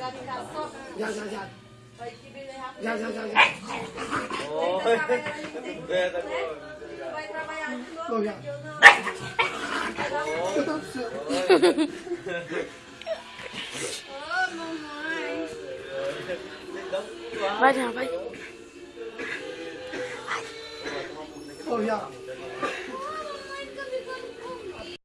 Já, já, já. vai que rápido. Já, já, já. já. Oh. Vai trabalhar de novo. Né? Vai trabalhar Eu não. Eu Oh, mamãe. Vai, já, vai. Oh, já.